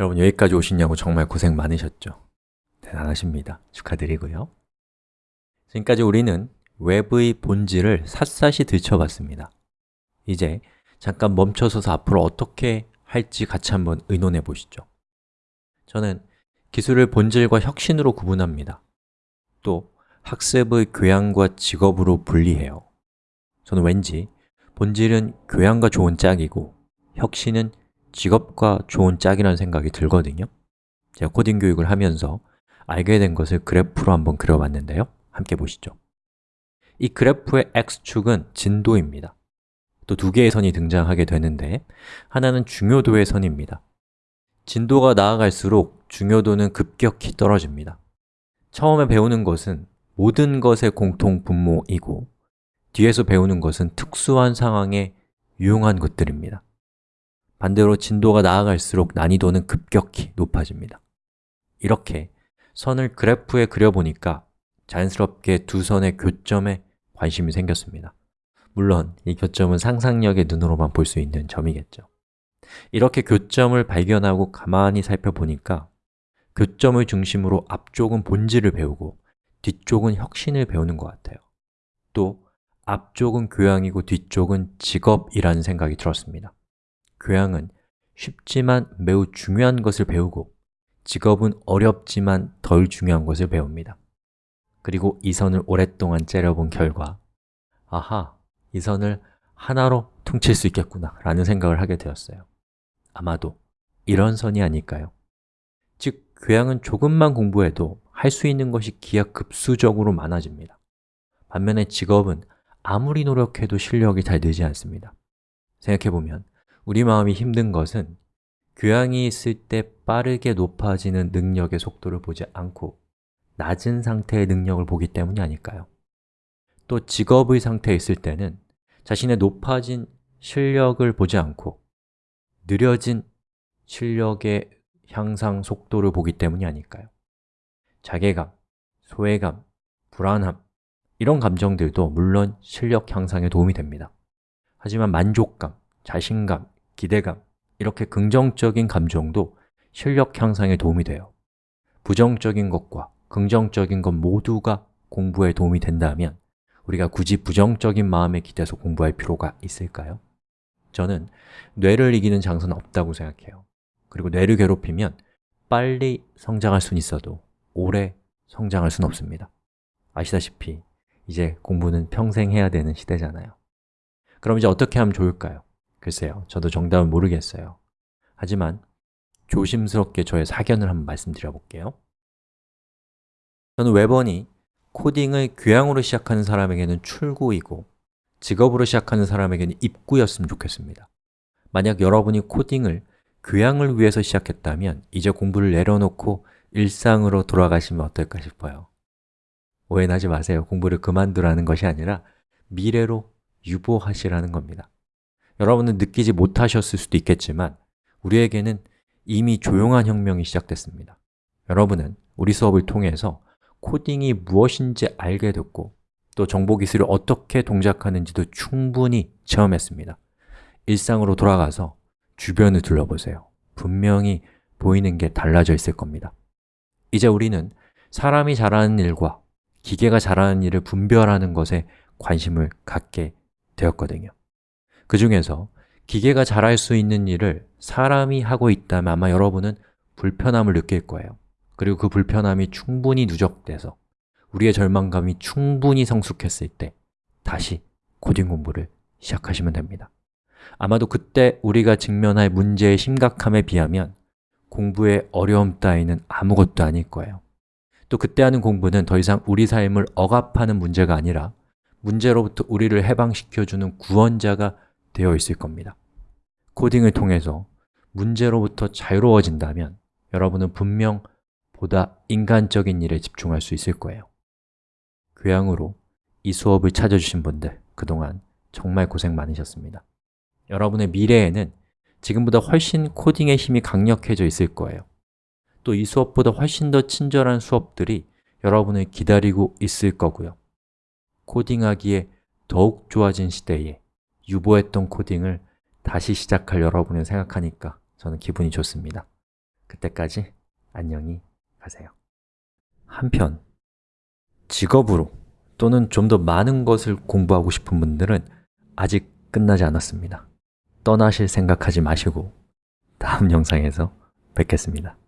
여러분 여기까지 오시냐고 정말 고생 많으셨죠? 대단하십니다. 축하드리고요. 지금까지 우리는 웹의 본질을 샅샅이 들춰봤습니다. 이제 잠깐 멈춰서서 앞으로 어떻게 할지 같이 한번 의논해 보시죠. 저는 기술을 본질과 혁신으로 구분합니다. 또 학습의 교양과 직업으로 분리해요. 저는 왠지 본질은 교양과 좋은 짝이고 혁신은 직업과 좋은 짝이라는 생각이 들거든요. 제가 코딩 교육을 하면서 알게 된 것을 그래프로 한번 그려봤는데요. 함께 보시죠. 이 그래프의 x축은 진도입니다. 또 두 개의 선이 등장하게 되는데 하나는 중요도의 선입니다. 진도가 나아갈수록 중요도는 급격히 떨어집니다. 처음에 배우는 것은 모든 것의 공통 분모이고 뒤에서 배우는 것은 특수한 상황에 유용한 것들입니다 반대로 진도가 나아갈수록 난이도는 급격히 높아집니다. 이렇게 선을 그래프에 그려보니까 자연스럽게 두 선의 교점에 관심이 생겼습니다. 물론 이 교점은 상상력의 눈으로만 볼 수 있는 점이겠죠. 이렇게 교점을 발견하고 가만히 살펴보니까 교점을 중심으로 앞쪽은 본질을 배우고 뒤쪽은 혁신을 배우는 것 같아요. 또 앞쪽은 교양이고 뒤쪽은 직업이라는 생각이 들었습니다 교양은 쉽지만 매우 중요한 것을 배우고 직업은 어렵지만 덜 중요한 것을 배웁니다. 그리고 이 선을 오랫동안 째려본 결과 아하, 이 선을 하나로 퉁칠 수 있겠구나 라는 생각을 하게 되었어요. 아마도 이런 선이 아닐까요? 즉, 교양은 조금만 공부해도 할 수 있는 것이 기하급수적으로 많아집니다. 반면에 직업은 아무리 노력해도 실력이 잘 늘지 않습니다. 생각해보면 우리 마음이 힘든 것은 교양이 있을 때 빠르게 높아지는 능력의 속도를 보지 않고 낮은 상태의 능력을 보기 때문이 아닐까요? 또 직업의 상태에 있을 때는 자신의 높아진 실력을 보지 않고 느려진 실력의 향상 속도를 보기 때문이 아닐까요? 자괴감, 소외감, 불안함 이런 감정들도 물론 실력 향상에 도움이 됩니다 하지만 만족감, 자신감, 기대감 이렇게 긍정적인 감정도 실력 향상에 도움이 돼요 부정적인 것과 긍정적인 것 모두가 공부에 도움이 된다면 우리가 굳이 부정적인 마음에 기대서 공부할 필요가 있을까요? 저는 뇌를 이기는 장소는 없다고 생각해요 그리고 뇌를 괴롭히면 빨리 성장할 수는 있어도 오래 성장할 수는 없습니다 아시다시피 이제 공부는 평생 해야 되는 시대잖아요 그럼 이제 어떻게 하면 좋을까요? 글쎄요, 저도 정답은 모르겠어요. 하지만 조심스럽게 저의 사견을 한번 말씀드려 볼게요. 저는 웨번이 코딩을 교양으로 시작하는 사람에게는 출구이고 직업으로 시작하는 사람에게는 입구였으면 좋겠습니다. 만약 여러분이 코딩을 교양을 위해서 시작했다면 이제 공부를 내려놓고 일상으로 돌아가시면 어떨까 싶어요. 오해는 하지 마세요. 공부를 그만두라는 것이 아니라 미래로 유보하시라는 겁니다 여러분은 느끼지 못하셨을 수도 있겠지만 우리에게는 이미 조용한 혁명이 시작됐습니다. 여러분은 우리 수업을 통해서 코딩이 무엇인지 알게 됐고 또 정보기술이 어떻게 동작하는지도 충분히 체험했습니다. 일상으로 돌아가서 주변을 둘러보세요. 분명히 보이는 게 달라져 있을 겁니다. 이제 우리는 사람이 잘하는 일과 기계가 잘하는 일을 분별하는 것에 관심을 갖게 되었거든요 그 중에서 기계가 잘할 수 있는 일을 사람이 하고 있다면 아마 여러분은 불편함을 느낄 거예요. 그리고 그 불편함이 충분히 누적돼서 우리의 절망감이 충분히 성숙했을 때 다시 코딩 공부를 시작하시면 됩니다. 아마도 그때 우리가 직면할 문제의 심각함에 비하면 공부의 어려움 따위는 아무것도 아닐 거예요. 또 그때 하는 공부는 더 이상 우리 삶을 억압하는 문제가 아니라 문제로부터 우리를 해방시켜주는 구원자가 되어 있을 겁니다. 코딩을 통해서 문제로부터 자유로워진다면 여러분은 분명 보다 인간적인 일에 집중할 수 있을 거예요. 교양으로 이 수업을 찾아주신 분들 그동안 정말 고생 많으셨습니다. 여러분의 미래에는 지금보다 훨씬 코딩의 힘이 강력해져 있을 거예요. 또 이 수업보다 훨씬 더 친절한 수업들이 여러분을 기다리고 있을 거고요. 코딩하기에 더욱 좋아진 시대에 유보했던 코딩을 다시 시작할 여러분을 생각하니까 저는 기분이 좋습니다. 그때까지 안녕히 가세요. 한편 직업으로 또는 좀 더 많은 것을 공부하고 싶은 분들은 아직 끝나지 않았습니다. 떠나실 생각하지 마시고 다음 영상에서 뵙겠습니다